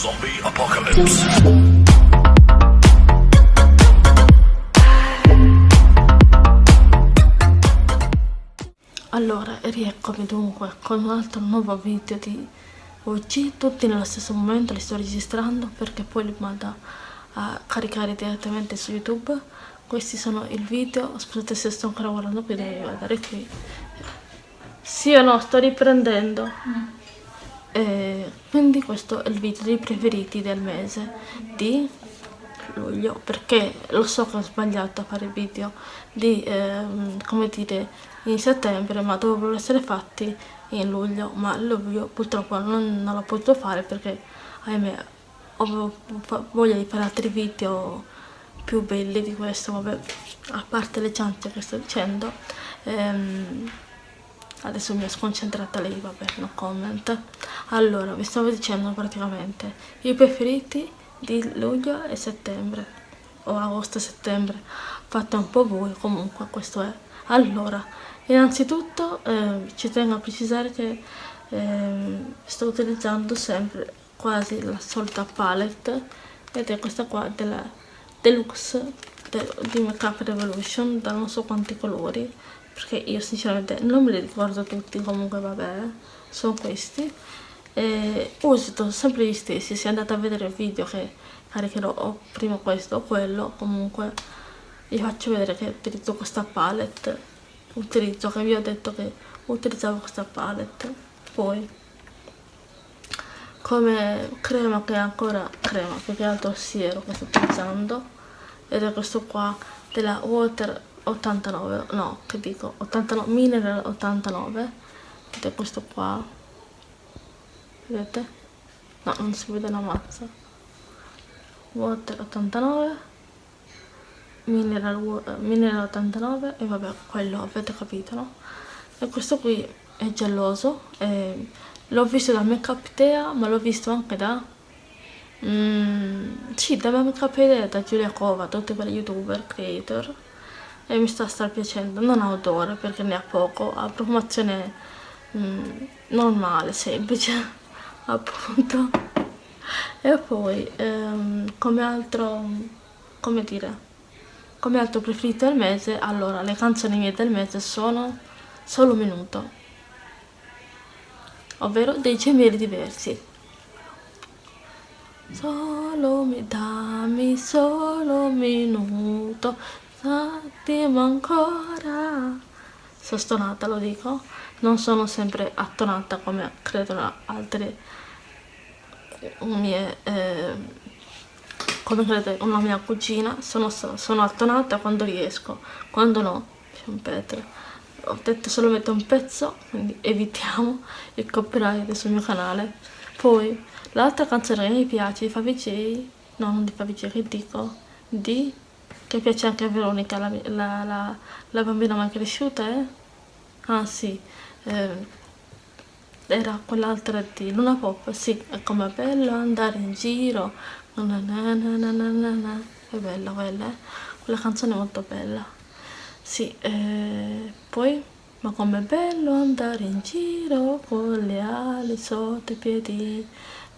Zombie Apocalypse. Allora, rieccomi dunque con un altro nuovo video di oggi, tutti nello stesso momento li sto registrando perché poi li mando a caricare direttamente su YouTube. Questi sono il video, scusate se sto ancora guardando qui, devo guardare qui. Sì o no, sto riprendendo. E quindi questo è il video dei preferiti del mese di luglio perché lo so che ho sbagliato a fare video di ehm, come dire in settembre ma dovrebbero essere fatti in luglio ma luglio purtroppo non, non l'ho potuto fare perché ahimè ho voglia di fare altri video più belli di questo vabbè a parte le ciance che sto dicendo ehm, adesso mi è sconcentrata lei vabbè no comment. Allora vi stavo dicendo praticamente i preferiti di luglio e settembre o agosto e settembre. Fate un po' voi comunque questo è. Allora innanzitutto eh, ci tengo a precisare che eh, sto utilizzando sempre quasi la solita palette ed è questa qua della deluxe di Makeup Revolution da non so quanti colori perché io sinceramente non me li ricordo tutti comunque vabbè sono questi. E uso sempre gli stessi se andate a vedere il video che caricherò o prima questo o quello comunque vi faccio vedere che utilizzo questa palette utilizzo che vi ho detto che utilizzavo questa palette. Poi come crema che è ancora crema più che altro siero che sto utilizzando ed è questo qua della Water 89 no che dico 89 mineral 89 ed è questo qua vedete? no non si vede la mazza water 89 mineral, mineral 89 e vabbè quello avete capito no? e questo qui è geloso l'ho visto da Make Up Tea ma l'ho visto anche da mm, sì Up Tea da Giulia Cova tutti quelle youtuber creator e mi sta star piacendo. Non ha odore perché ne ha poco. Ha profumazione mm, normale semplice appunto. E poi ehm, come altro come dire come altro preferito del mese allora le canzoni mie del mese sono solo un minuto ovvero dei gemelli diversi solo mi dammi solo un minuto. Attimo ancora. Sono stonata lo dico. Non sono sempre attonata come credono altre mie eh, come credete una mia cugina. Sono, sono attonata quando riesco quando no c'è un petro ho detto solamente un pezzo quindi evitiamo il copyright sul mio canale. Poi l'altra canzone che mi piace di Favij no non di Favij che dico? Di che piace anche a Veronica la, la, la, la bambina mai cresciuta eh? ah sì. Eh, era quell'altra di Luna Pop, sì, è come bello andare in giro, na na na è bella quella, eh? quella canzone è molto bella, sì, eh, poi, ma com'è bello andare in giro con le ali sotto i piedi,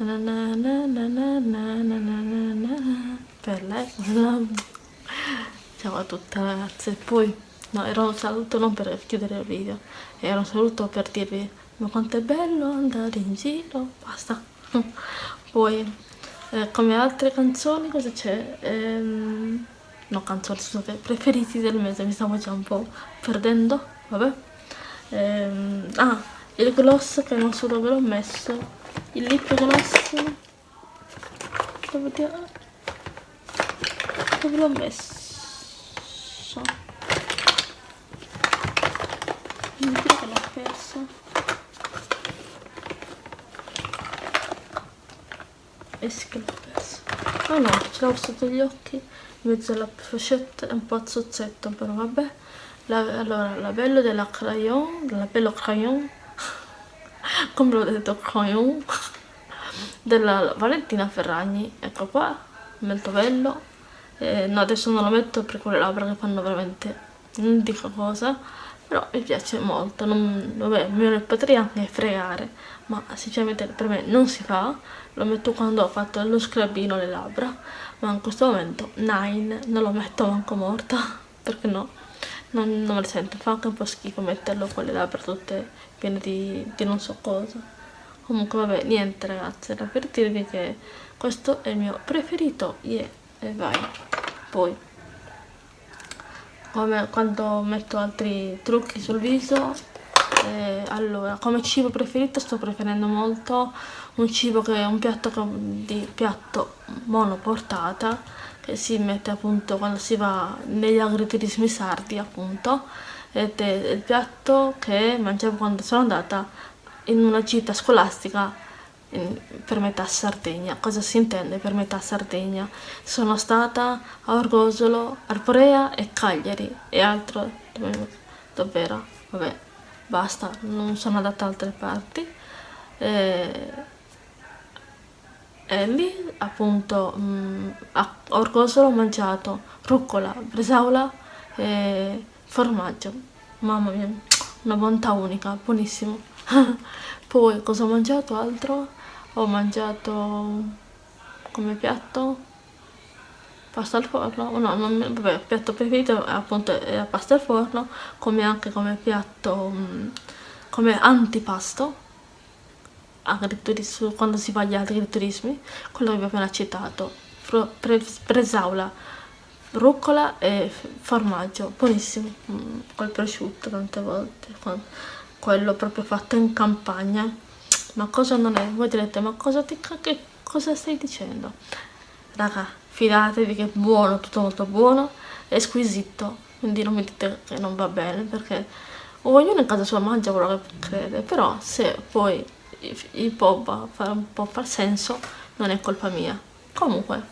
Na na na na na na na na na na per lei ciao a tutte ragazze poi no era un saluto non per chiudere il video era un saluto per dirvi ma quanto è bello andare in giro basta. Poi eh, come altre canzoni cosa c'è? Ehm, no canzoni scusate preferiti del mese mi stavo già un po' perdendo vabbè. Ehm, ah il gloss che non so dove l'ho messo il lip gloss dove, dove l'ho messo? Non dire che l'ho perso. E si che l'ho perso. Ah no ce l'ho sotto gli occhi in mezzo alla pochette è un po' zozzetto però vabbè. La, allora labello della crayon labello crayon come l'ho detto crayon della Valentina Ferragni. Ecco qua molto bello. Eh, no adesso non lo metto perché le labbra che fanno veramente non dico cosa però mi piace molto. Non, vabbè mi potrei anche fregare ma sinceramente per me non si fa. Lo metto quando ho fatto lo scrabbino alle labbra ma in questo momento Nine non lo metto manco morta perché no non, non me lo sento. Fa anche un po' schifo metterlo con le labbra tutte piene di, di non so cosa. Comunque vabbè niente ragazzi. Era per dirvi che questo è il mio preferito. Yeah, e vai. Poi come quando metto altri trucchi sul viso eh, allora come cibo preferito sto preferendo molto un cibo che è un piatto di piatto monoportata che si mette appunto quando si va negli agriturismi sardi appunto ed è il piatto che mangiavo quando sono andata in una gita scolastica per metà Sardegna. Cosa si intende per metà Sardegna? Sono stata a Orgosolo, Arporea e Cagliari e altro davvero, vabbè, basta, non sono andata da altre parti. E, e lì appunto mh, mm, a Orgosolo ho mangiato rucola, bresaola e formaggio. Mamma mia, una bontà unica, buonissimo. Poi cosa ho mangiato altro? ho mangiato come piatto pasta al forno no, non, vabbè, piatto preferito appunto è la pasta al forno come anche come piatto mm, come antipasto quando si fa gli agriturismi quello che vi ho appena citato bresaola rucola e formaggio buonissimo mm, col prosciutto tante volte quello proprio fatto in campagna ma cosa non è? Voi direte, ma cosa, ti, che, cosa stai dicendo? Raga, fidatevi che è buono, tutto molto buono, è squisito, quindi non mi dite che non va bene, perché ognuno in casa sua mangia quello che crede, però se poi il po' fa un po' far senso, non è colpa mia. Comunque,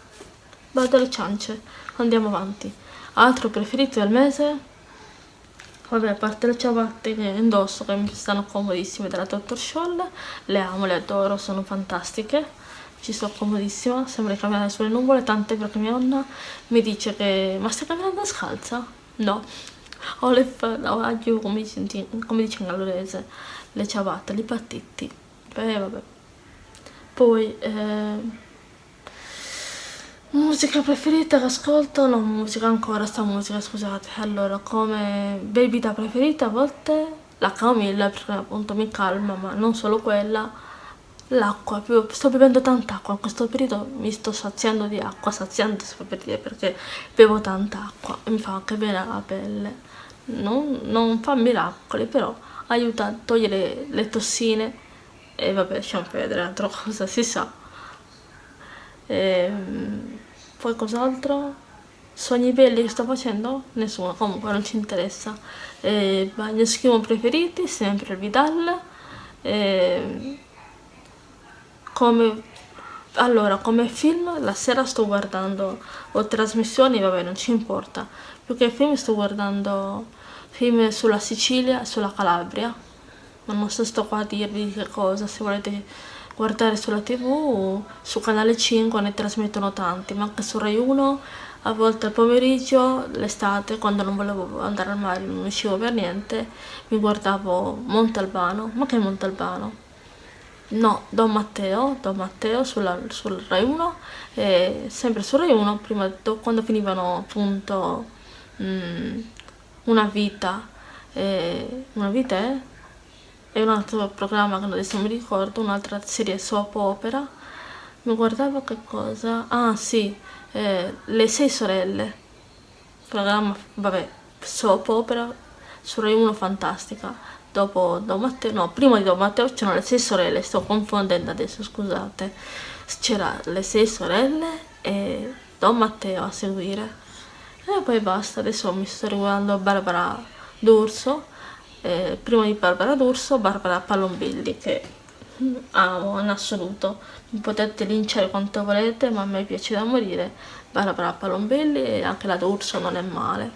vado alle ciance, andiamo avanti. Altro preferito del mese? Vabbè, a parte le ciabatte che indosso, che mi stanno comodissime della Dr. Scholl, le amo, le adoro, sono fantastiche, ci sto comodissima, sembra camminare sulle nuvole, tante perché mia nonna mi dice che ma stai camminando scalza? No, ho le io, come, come dice in gallurese, le ciabatte, li pattitti, eh vabbè. Poi, eh, Musica preferita che ascolto? No, musica ancora, sta musica, scusate. Allora, come bevita preferita a volte la camomilla perché appunto mi calma, ma non solo quella. L'acqua, sto bevendo tanta acqua, in questo periodo mi sto saziando di acqua, saziando si può per dire perché bevo tanta acqua e mi fa anche bene alla pelle. Non, non fa miracoli, però aiuta a togliere le tossine e vabbè, lasciamo vedere altra cosa, si sa. Ehm poi cos'altro? Sogni belli che sto facendo? Nessuno, comunque non ci interessa. Eh, bagno schiuma preferiti, sempre il Vidal. Eh, come, allora, come film, la sera sto guardando, o trasmissioni, vabbè, non ci importa. Più che film sto guardando film sulla Sicilia e sulla Calabria. Ma non so sto qua a dirvi che cosa, se volete guardare sulla tv su canale 5 ne trasmettono tanti ma anche su Rai 1 a volte al pomeriggio l'estate quando non volevo andare al mare non uscivo per niente mi guardavo Montalbano ma che Montalbano? No Don Matteo Don Matteo sulla, sul Rai 1 e sempre su Rai 1 prima quando finivano appunto mh, una vita eh, una vita è? e un altro programma che adesso mi ricordo, un'altra serie soap opera. Mi guardavo che cosa? Ah sì, eh, Le sei sorelle. Programma, vabbè, soap opera su Rai 1 fantastica. Dopo Don Matteo, no, prima di Don Matteo c'erano le sei sorelle, sto confondendo adesso, scusate. C'era le sei sorelle e Don Matteo a seguire. E poi basta, adesso mi sto riguardando Barbara D'Urso eh, prima di Barbara D'Urso, Barbara Palombelli, che amo in assoluto. Mi potete linciare quanto volete, ma a me piace da morire. Barbara Palombelli e anche la D'Urso non è male.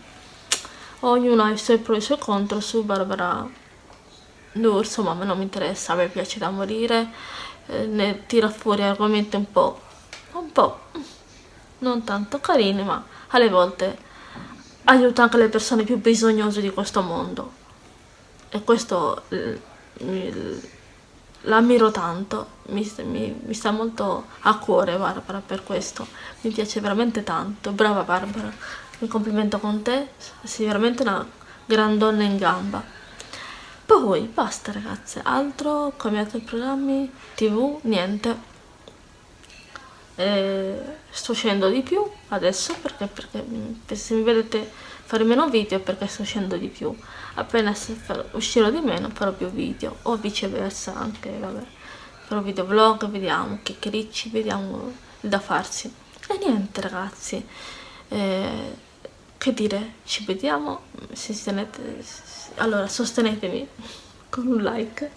Ognuno ha i suoi pro e i suoi contro su Barbara D'Urso, ma a me non mi interessa, a me piace da morire. Eh, ne tira fuori argomenti un po', un po' non tanto carini, ma alle volte aiuta anche le persone più bisognose di questo mondo e questo l'ammiro tanto, mi, mi, mi, sta molto a cuore Barbara per questo, mi piace veramente tanto, brava Barbara, mi complimento con te, sei veramente una gran donna in gamba. Poi basta ragazze, altro? Come altri programmi, tv, niente. E sto scendendo di più adesso perché, perché se mi vedete fare meno video perché sto scendendo di più. Appena uscirò di meno farò più video o viceversa anche vabbè. Farò video vlog vediamo che cricci vediamo da farsi. E niente ragazzi. Eh, che dire? Ci vediamo se tenete allora sostenetemi con un like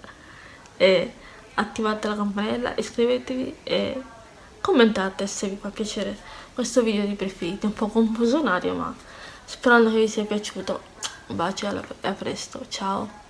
e attivate la campanella iscrivetevi e commentate se vi fa piacere questo video di preferiti un po' confusionario ma sperando che vi sia piaciuto. Un bacio e a presto ciao